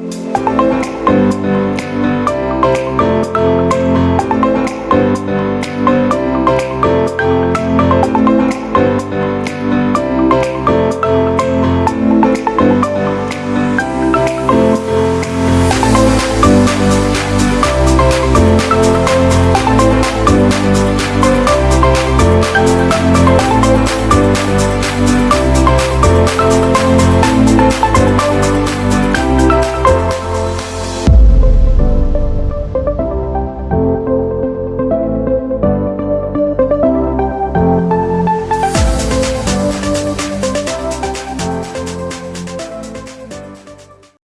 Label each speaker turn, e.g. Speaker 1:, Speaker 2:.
Speaker 1: you.